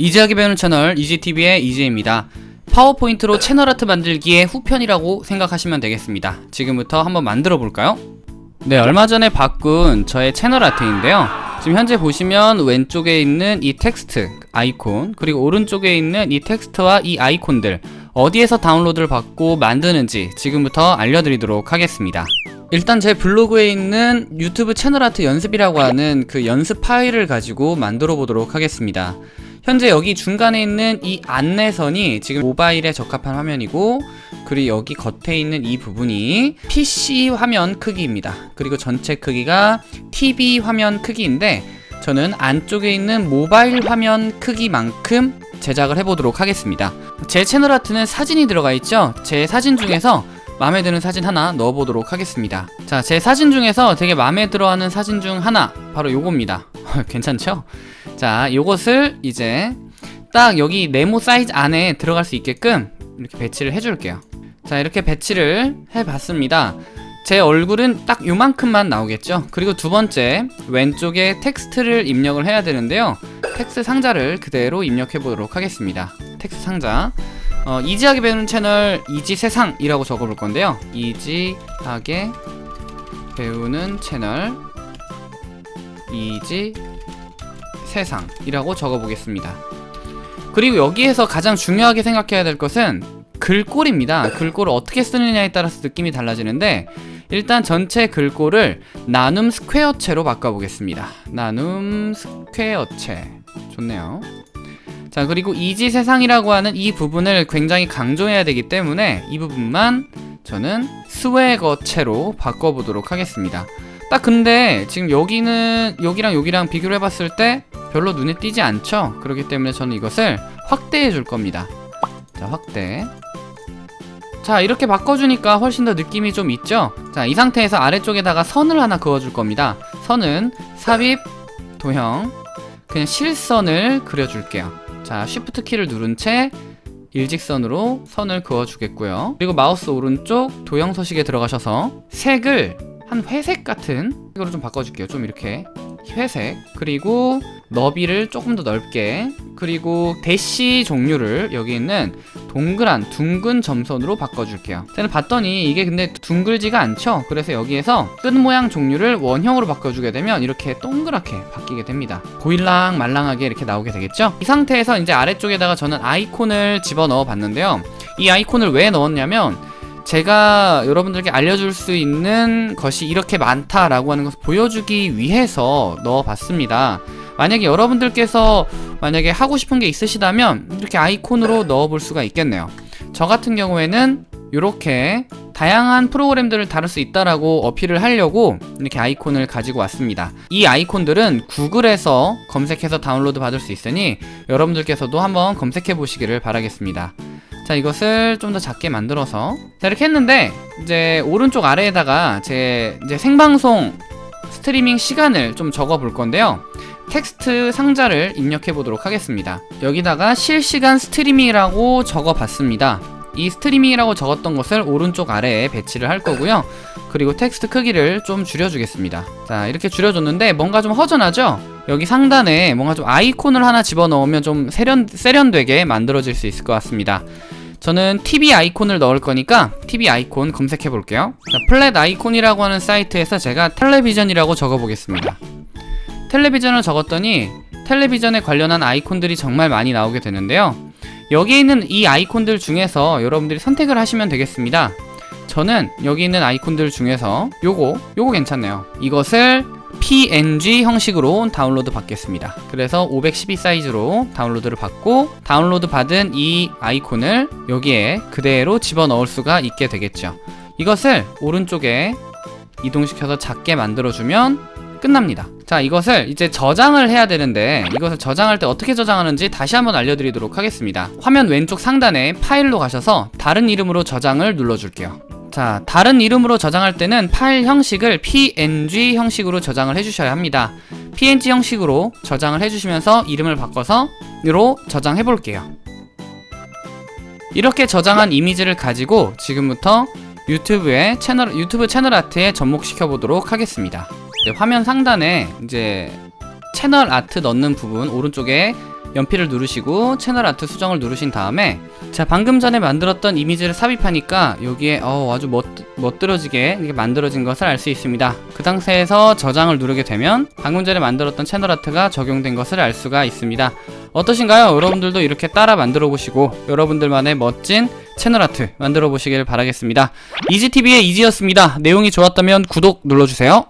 easy하게 배우는 채널 이지TV의 이지입니다. 파워포인트로 채널 아트 만들기의 후편이라고 생각하시면 되겠습니다. 지금부터 한번 만들어 볼까요? 네, 얼마 전에 바꾼 저의 채널 아트인데요. 지금 현재 보시면 왼쪽에 있는 이 텍스트 아이콘 그리고 오른쪽에 있는 이 텍스트와 이 아이콘들 어디에서 다운로드를 받고 만드는지 지금부터 알려드리도록 하겠습니다. 일단 제 블로그에 있는 유튜브 채널 아트 연습이라고 하는 그 연습 파일을 가지고 만들어 보도록 하겠습니다. 현재 여기 중간에 있는 이 안내선이 지금 모바일에 적합한 화면이고 그리고 여기 겉에 있는 이 부분이 PC 화면 크기입니다. 그리고 전체 크기가 TV 화면 크기인데 저는 안쪽에 있는 모바일 화면 크기만큼 제작을 해보도록 하겠습니다. 제 채널 아트는 사진이 들어가 있죠? 제 사진 중에서 마음에 드는 사진 하나 넣어보도록 하겠습니다. 자, 제 사진 중에서 되게 마음에 들어하는 사진 중 하나 바로 요겁니다. 괜찮죠? 자, 요것을 이제 딱 여기 네모 사이즈 안에 들어갈 수 있게끔 이렇게 배치를 해줄게요. 자, 이렇게 배치를 해봤습니다. 제 얼굴은 딱 요만큼만 나오겠죠? 그리고 두 번째, 왼쪽에 텍스트를 입력을 해야 되는데요. 텍스트 상자를 그대로 입력해 보도록 하겠습니다. 텍스트 상자. 어, easy하게 배우는 채널 이지세상이라고 적어볼 건데요. easy하게 배우는 채널 이지 이라고 적어보겠습니다. 그리고 여기에서 가장 중요하게 생각해야 될 것은 글꼴입니다. 글꼴을 어떻게 쓰느냐에 따라서 느낌이 달라지는데 일단 전체 글꼴을 나눔 스퀘어체로 바꿔보겠습니다. 나눔 스퀘어체 좋네요. 자 그리고 이지 세상이라고 하는 이 부분을 굉장히 강조해야 되기 때문에 이 부분만 저는 스웨거체로 바꿔보도록 하겠습니다. 딱 근데 지금 여기는 여기랑 여기랑 비교를 해봤을 때 별로 눈에 띄지 않죠? 그렇기 때문에 저는 이것을 확대해 줄 겁니다. 자, 확대. 자, 이렇게 바꿔주니까 훨씬 더 느낌이 좀 있죠? 자, 이 상태에서 아래쪽에다가 선을 하나 그어줄 겁니다. 선은 삽입, 도형, 그냥 실선을 그려줄게요. 자, 쉬프트 키를 누른 채 일직선으로 선을 그어주겠고요. 그리고 마우스 오른쪽 도형 서식에 들어가셔서 색을 한 회색 같은 색으로 좀 바꿔줄게요 좀 이렇게 회색 그리고 너비를 조금 더 넓게 그리고 대시 종류를 여기 있는 동그란 둥근 점선으로 바꿔줄게요. 저는 봤더니 이게 근데 둥글지가 않죠? 그래서 여기에서 끝 모양 종류를 원형으로 바꿔주게 되면 이렇게 동그랗게 바뀌게 됩니다. 보일랑 말랑하게 이렇게 나오게 되겠죠? 이 상태에서 이제 아래쪽에다가 저는 아이콘을 집어넣어 봤는데요. 이 아이콘을 왜 넣었냐면 제가 여러분들께 알려줄 수 있는 것이 이렇게 많다라고 하는 것을 보여주기 위해서 넣어봤습니다. 만약에 여러분들께서 만약에 하고 싶은 게 있으시다면 이렇게 아이콘으로 넣어볼 수가 있겠네요. 저 같은 경우에는 이렇게 다양한 프로그램들을 다룰 수 있다라고 어필을 하려고 이렇게 아이콘을 가지고 왔습니다. 이 아이콘들은 구글에서 검색해서 다운로드 받을 수 있으니 여러분들께서도 한번 검색해 보시기를 바라겠습니다. 자 이것을 좀 더 작게 만들어서 자 이렇게 했는데 이제 오른쪽 아래에다가 제 이제 생방송 스트리밍 시간을 좀 적어 볼 건데요 텍스트 상자를 입력해 보도록 하겠습니다. 여기다가 실시간 스트리밍이라고 적어 봤습니다. 이 스트리밍이라고 적었던 것을 오른쪽 아래에 배치를 할 거고요. 그리고 텍스트 크기를 좀 줄여주겠습니다. 자 이렇게 줄여줬는데 뭔가 좀 허전하죠? 여기 상단에 뭔가 좀 아이콘을 하나 집어넣으면 좀 세련, 세련되게 만들어질 수 있을 것 같습니다. 저는 TV 아이콘을 넣을 거니까 TV 아이콘 검색해 볼게요. 자, 플랫 아이콘이라고 하는 사이트에서 제가 텔레비전이라고 적어 보겠습니다 텔레비전을 적었더니 텔레비전에 관련한 아이콘들이 정말 많이 나오게 되는데요. 여기에 있는 이 아이콘들 중에서 여러분들이 선택을 하시면 되겠습니다. 저는 여기 있는 아이콘들 중에서 요거 요거 괜찮네요. 이것을 PNG 형식으로 다운로드 받겠습니다. 그래서 512 사이즈로 다운로드를 받고 다운로드 받은 이 아이콘을 여기에 그대로 집어넣을 수가 있게 되겠죠. 이것을 오른쪽에 이동시켜서 작게 만들어주면 끝납니다 자 이것을 이제 저장을 해야 되는데 이것을 저장할 때 어떻게 저장하는지 다시 한번 알려드리도록 하겠습니다. 화면 왼쪽 상단에 파일로 가셔서 다른 이름으로 저장을 눌러줄게요. 자 다른 이름으로 저장할 때는 파일 형식을 png 형식으로 저장을 해주셔야 합니다. Png 형식으로 저장을 해주시면서 이름을 바꿔서 으로 저장해 볼게요. 이렇게 저장한 이미지를 가지고 지금부터 유튜브에 채널 유튜브 채널 아트에 접목시켜 보도록 하겠습니다 화면 상단에 이제 채널 아트 넣는 부분 오른쪽에 연필을 누르시고 채널 아트 수정을 누르신 다음에 자 방금 전에 만들었던 이미지를 삽입하니까 여기에 어, 아주 멋, 멋들어지게 만들어진 것을 알 수 있습니다. 그 상태에서 저장을 누르게 되면 방금 전에 만들었던 채널 아트가 적용된 것을 알 수가 있습니다. 어떠신가요? 여러분들도 이렇게 따라 만들어 보시고 여러분들만의 멋진 채널 아트 만들어 보시길 바라겠습니다. 이지TV의 이지였습니다. 내용이 좋았다면 구독 눌러주세요